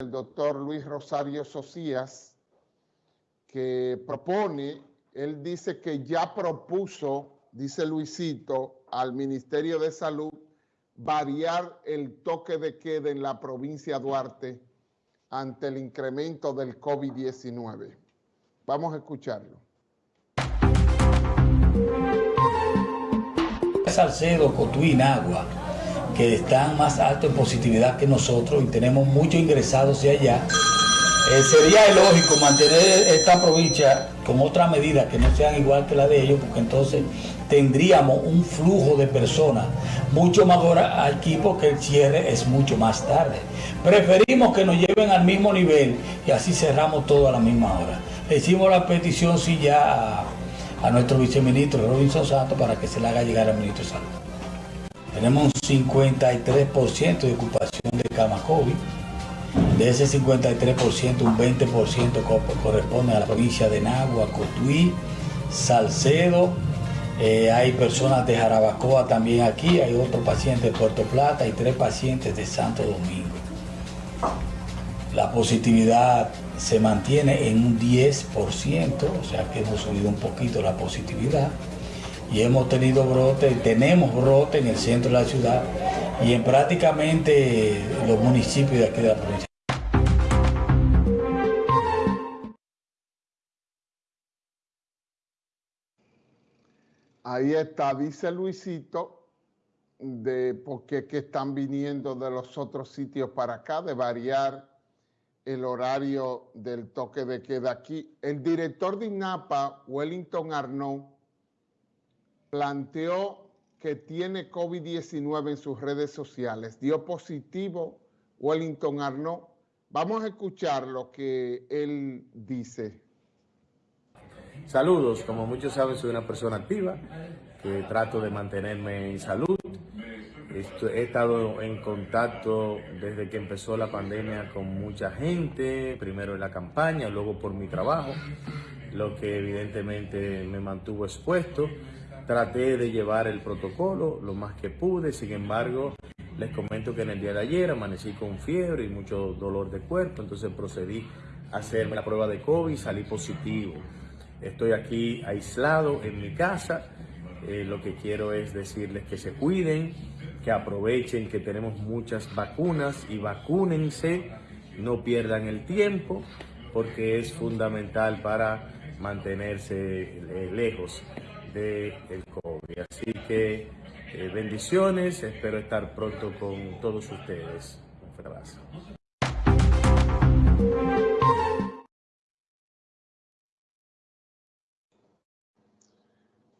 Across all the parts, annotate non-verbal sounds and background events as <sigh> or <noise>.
el doctor Luis Rosario Socias, que propone, él dice que ya propuso, dice Luisito, al Ministerio de Salud variar el toque de queda en la provincia de Duarte ante el incremento del COVID-19. Vamos a escucharlo. Salcedo, Cotuí, Nagua, que están más altos en positividad que nosotros y tenemos muchos ingresados de allá, eh, sería lógico mantener esta provincia con otras medidas que no sean igual que la de ellos, porque entonces tendríamos un flujo de personas mucho mayor aquí porque el cierre es mucho más tarde. Preferimos que nos lleven al mismo nivel y así cerramos todo a la misma hora. Le hicimos la petición sí ya a, nuestro viceministro Robinson Santos para que se le haga llegar al ministro Salud. Tenemos un 53% de ocupación de cama COVID. De ese 53%, un 20% corresponde a la provincia de Nagua, Cotuí, Salcedo, eh, hay personas de Jarabacoa también aquí, hay otro paciente de Puerto Plata y tres pacientes de Santo Domingo. La positividad se mantiene en un 10%, o sea que hemos subido un poquito la positividad y hemos tenido brote, tenemos brote en el centro de la ciudad y en prácticamente los municipios de aquí de la provincia. Ahí está, dice Luisito, de por qué están viniendo de los otros sitios para acá, de variar el horario del toque de queda aquí. El director de INAPA, Wellington Arnaud, planteó que tiene COVID-19 en sus redes sociales. Dio positivo Wellington Arnaud. Vamos a escuchar lo que él dice. Saludos, como muchos saben soy una persona activa que trato de mantenerme en salud. He estado en contacto desde que empezó la pandemia con mucha gente, primero en la campaña, luego por mi trabajo, lo que evidentemente me mantuvo expuesto. Traté de llevar el protocolo lo más que pude, sin embargo, les comento que en el día de ayer amanecí con fiebre y mucho dolor de cuerpo, entonces procedí a hacerme la prueba de COVID salí positivo. Estoy aquí aislado en mi casa. Eh, lo que quiero es decirles que se cuiden, que aprovechen que tenemos muchas vacunas y vacúnense, no pierdan el tiempo porque es fundamental para mantenerse eh, lejos del COVID. Así que eh, bendiciones, espero estar pronto con todos ustedes. Un abrazo.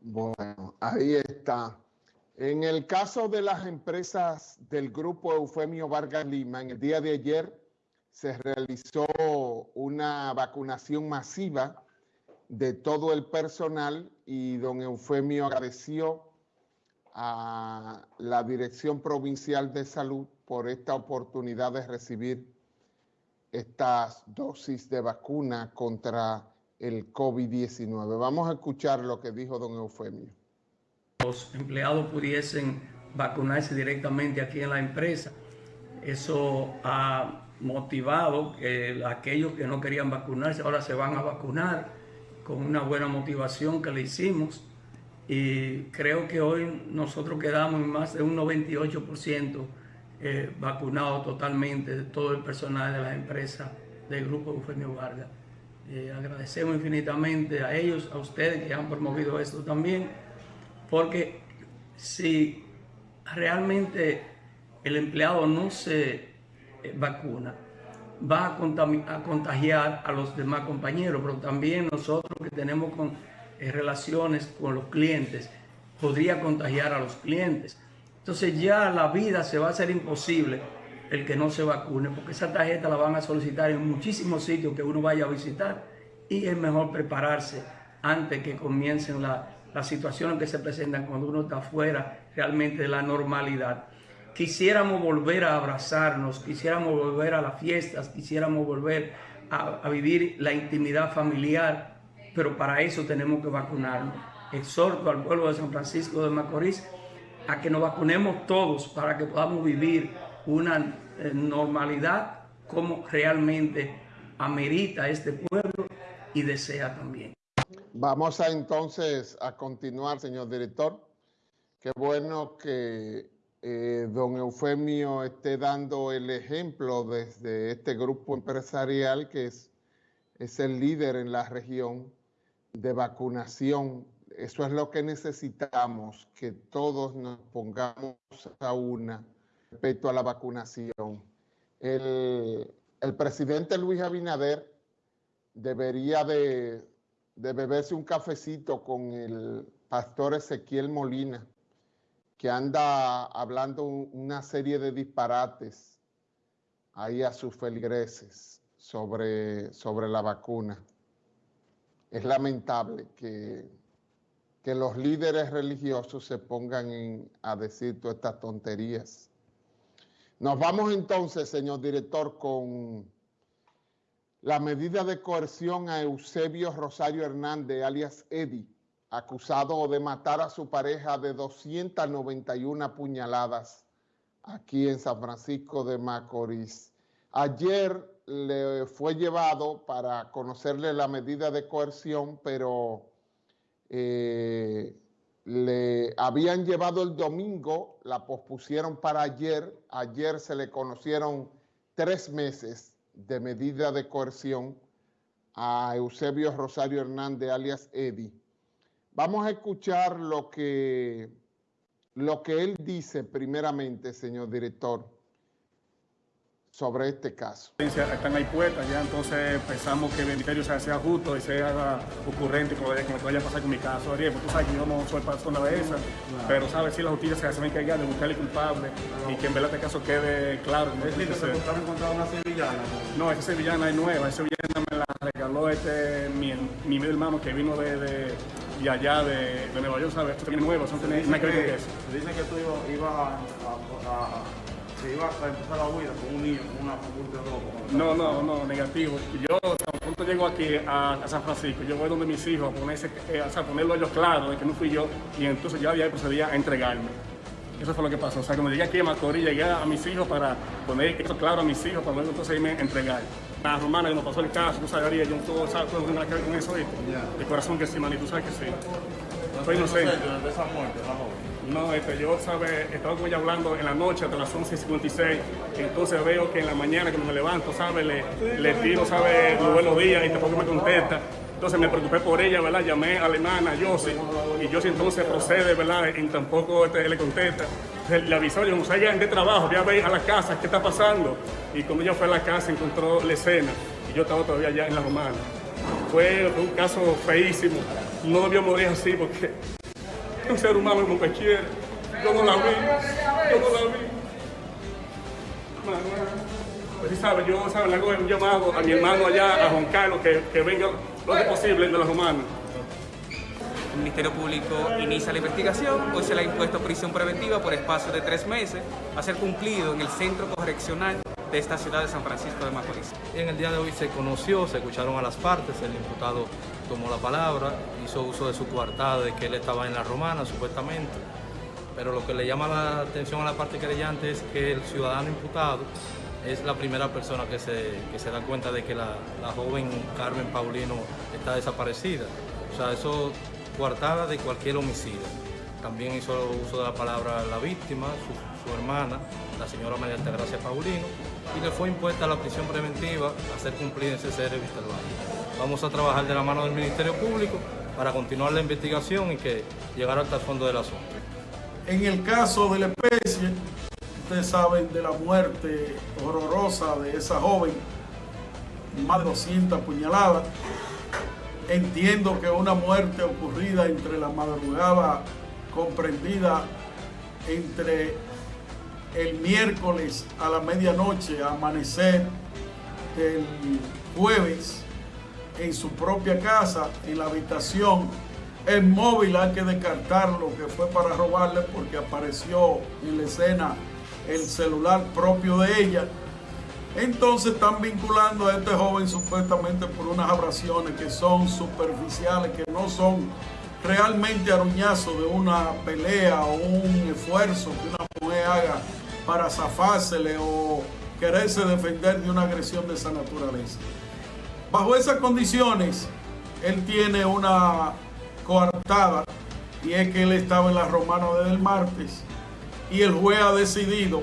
Bueno, ahí está. En el caso de las empresas del grupo Eufemio Vargas Lima, en el día de ayer se realizó una vacunación masiva de todo el personal y don Eufemio agradeció a la Dirección Provincial de Salud por esta oportunidad de recibir estas dosis de vacuna contra el COVID-19. Vamos a escuchar lo que dijo don Eufemio. Los empleados pudiesen vacunarse directamente aquí en la empresa. Eso ha motivado que aquellos que no querían vacunarse ahora se van a vacunar con una buena motivación que le hicimos. Y creo que hoy nosotros quedamos en más de un 98% eh, vacunado totalmente de todo el personal de la empresa del Grupo Eufemio Vargas. Eh, agradecemos infinitamente a ellos, a ustedes que han promovido esto también, porque si realmente el empleado no se eh, vacuna, va a, contagiar a los demás compañeros, pero también nosotros que tenemos eh, relaciones con los clientes, podría contagiar a los clientes. Entonces ya la vida se va a hacer imposible el que no se vacune, porque esa tarjeta la van a solicitar en muchísimos sitios que uno vaya a visitar y es mejor prepararse antes que comiencen las situaciones que se presentan cuando uno está fuera realmente de la normalidad. Quisiéramos volver a abrazarnos, quisiéramos volver a las fiestas, quisiéramos volver a, vivir la intimidad familiar, pero para eso tenemos que vacunarnos. Exhorto al pueblo de San Francisco de Macorís a que nos vacunemos todos para que podamos vivir una eh, normalidad como realmente amerita este pueblo y desea también. Vamos a entonces a continuar, señor director. Qué bueno que eh, don Eufemio esté dando el ejemplo desde este grupo empresarial que es, es el líder en la región de vacunación. Eso es lo que necesitamos, que todos nos pongamos a una respecto a la vacunación. El, presidente Luis Abinader debería de, beberse un cafecito con el pastor Ezequiel Molina, que anda hablando una serie de disparates ahí a sus feligreses sobre, sobre la vacuna. Es lamentable que, que los líderes religiosos se pongan a decir todas estas tonterías. Nos vamos entonces, señor director, con la medida de coerción a Eusebio Rosario Hernández, alias Eddie, acusado de matar a su pareja de 291 puñaladas aquí en San Francisco de Macorís. Ayer le fue llevado para conocerle la medida de coerción, pero eh, le habían llevado el domingo, la pospusieron para ayer. Ayer se le conocieron tres meses de medida de coerción a Eusebio Rosario Hernández, alias Eddie. Vamos a escuchar lo que, lo que él dice primeramente, señor director, sobre este caso. Están ahí puestas ya, entonces pensamos que el ministerio sea, justo y sea ocurrente con lo que vaya a pasar con mi caso. Ariel, tú sabes que yo no soy persona de esa, pero sabes si la justicia se a encargar de buscarle culpable y que en verdad este caso quede claro. ¿Es que encontrado una sevillana? No, esa sevillana es nueva, esa sevillana me la regaló este, mi, mi hermano que vino de, de y allá de, de, Nueva York, ¿sabes? Esto es nuevo, no tiene nada que ver eso. Dicen que tú ibas iba a se iba a empezar la huida con un niño, con una de ropa. No, no, no, negativo. Yo, tan pronto llego aquí a, San Francisco, yo voy donde mis hijos a, ponerse, eh, o sea, ponerlo ellos claro de que no fui yo, y entonces ya había procedía a entregarme. Eso fue lo que pasó. O sea, cuando llegué aquí a Macorís, llegué a mis hijos para poner eso claro a mis hijos, para luego entonces irme a entregar. La romana que nos pasó el caso, tú sabes, yo no todo, ¿sabes? todo tiene que ver con eso, ¿viste? De corazón que sí, manito, tú sabes que sí. Soy inocente. de esa muerte, la joven? No, este, yo sabe, estaba con ella hablando en la noche hasta las 11.56, entonces veo que en la mañana cuando me levanto, sabe, le, le tiro, sabe, los buenos días y tampoco me contesta. Entonces me preocupé por ella, ¿verdad? Llamé a la hermana, Josie, y Josie entonces procede, ¿verdad? Y tampoco este, le contesta. le avisó, yo no sé, de trabajo, voy a ver a la casa qué está pasando. Y cuando ella fue a la casa encontró la escena y yo estaba todavía allá en la romana. Fue un caso feísimo, no debió morir así porque un ser humano como cualquiera. Yo no la vi, yo no la vi. Pues sí sabe, yo sabe, le hago un llamado a mi hermano allá, a Juan Carlos, que, que venga lo que posible de los humanos. El Ministerio Público inicia la investigación, hoy se le ha impuesto prisión preventiva por espacio de tres meses a ser cumplido en el centro correccional de esta ciudad de San Francisco de Macorís. En el día de hoy se conoció, se escucharon a las partes, el imputado tomó la palabra, hizo uso de su coartada de que él estaba en la romana supuestamente, pero lo que le llama la atención a la parte querellante es que el ciudadano imputado es la primera persona que se, se da cuenta de que la, joven Carmen Paulino está desaparecida. O sea, eso coartada de cualquier homicidio. También hizo uso de la palabra la víctima, su, su hermana, la señora María Altagracia Paulino, y le fue impuesta la prisión preventiva a ser cumplida en CCR Vistalvalle. Vamos a trabajar de la mano del Ministerio Público para continuar la investigación y que llegara hasta el fondo del asunto. En el caso de la especie, ustedes saben de la muerte horrorosa de esa joven, más de 200 puñaladas. Entiendo que una muerte ocurrida entre la madrugada comprendida entre el miércoles a la medianoche, amanecer del jueves, en su propia casa, en la habitación. El móvil hay que descartarlo, que fue para robarle porque apareció en la escena el celular propio de ella. Entonces están vinculando a este joven supuestamente por unas abrasiones que son superficiales, que no son realmente aruñazos de una pelea o un esfuerzo que una mujer haga para zafársele o quererse defender de una agresión de esa naturaleza. Bajo esas condiciones, él tiene una coartada y es que él estaba en la romana desde el martes y el juez ha decidido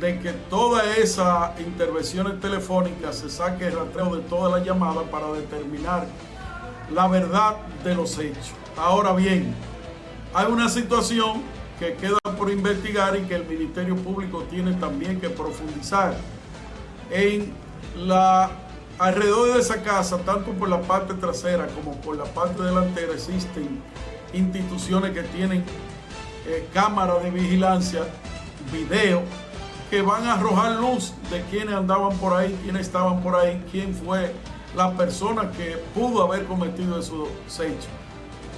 de que todas esas intervenciones telefónicas se saque el rastreo de todas las llamadas para determinar la verdad de los hechos. Ahora bien, hay una situación que queda por investigar y que el Ministerio Público tiene también que profundizar en la alrededor de esa casa, tanto por la parte trasera como por la parte delantera, existen instituciones que tienen eh, cámaras de vigilancia, video, que van a arrojar luz de quiénes andaban por ahí, quiénes estaban por ahí, quién fue la persona que pudo haber cometido esos hechos.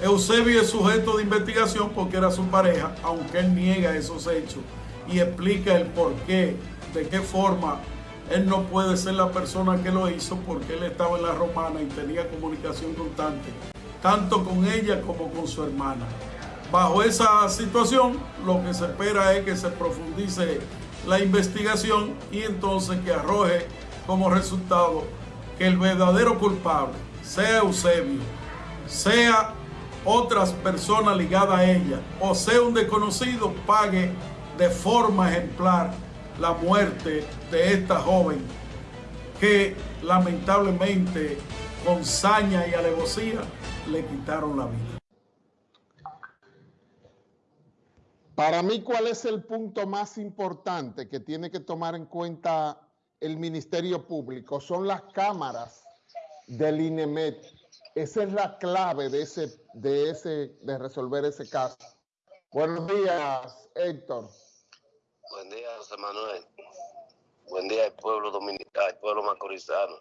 Eusebio es sujeto de investigación porque era su pareja, aunque él niega esos hechos y explica el por qué, de qué forma él no puede ser la persona que lo hizo porque él estaba en la romana y tenía comunicación constante, tanto con ella como con su hermana. Bajo esa situación, lo que se espera es que se profundice la investigación y entonces que arroje como resultado que el verdadero culpable, sea Eusebio, sea otras personas ligadas a ella o sea un desconocido, pague de forma ejemplar la muerte de esta joven que lamentablemente con saña y alevosía le quitaron la vida. Para mí, ¿cuál es el punto más importante que tiene que tomar en cuenta el Ministerio Público? Son las cámaras del INEMET. Esa es la clave de, ese, de, ese, de resolver ese caso. Buenos días, Héctor. Buen día, José Manuel. Buen día, el pueblo dominicano, el pueblo macorizano.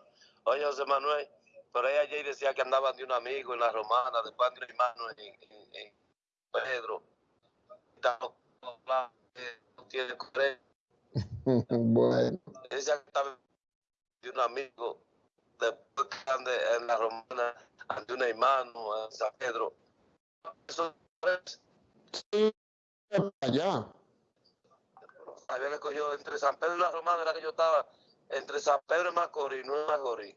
Oye, José Manuel, por ahí ayer decía que andaban de un amigo en la romana, de padre hermano en, en, en Pedro <laughs> bueno. Ella estaba de un amigo después que en la romana ante un hermano en San Pedro. Eso allá. Había que cogió entre San Pedro y la romana, era que yo estaba entre San Pedro y Macorís, no en Macorís.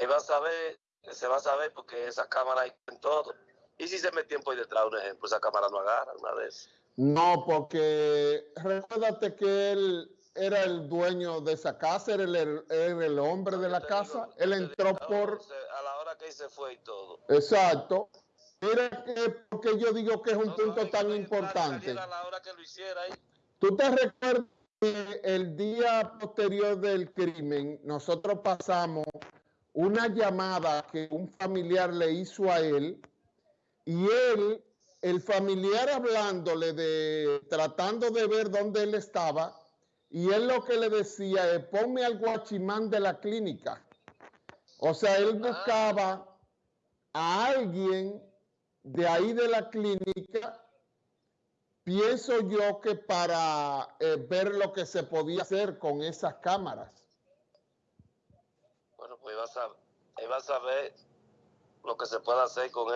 Y va a saber, se va a saber porque esa cámara hay en todo. ¿Y si se me tiempo ahí detrás, un ejemplo, esa cámara no agarra una vez? No, porque recuérdate que él era el dueño de esa casa, era el, era el hombre de la casa. él entró por... A la hora que se fue y todo. Exacto. Mira que porque yo digo que es un punto tan importante. A la hora que lo hiciera ahí. ¿Tú te recuerdas que el día posterior del crimen nosotros pasamos una llamada que un familiar le hizo a él y él, el familiar hablándole de, tratando de ver dónde él estaba, y él lo que le decía es, ponme al guachimán de la clínica. O sea, él buscaba a alguien de ahí de la clínica, pienso yo que para eh, ver lo que se podía hacer con esas cámaras. Bueno, pues a, vas a ver lo que se puede hacer con él.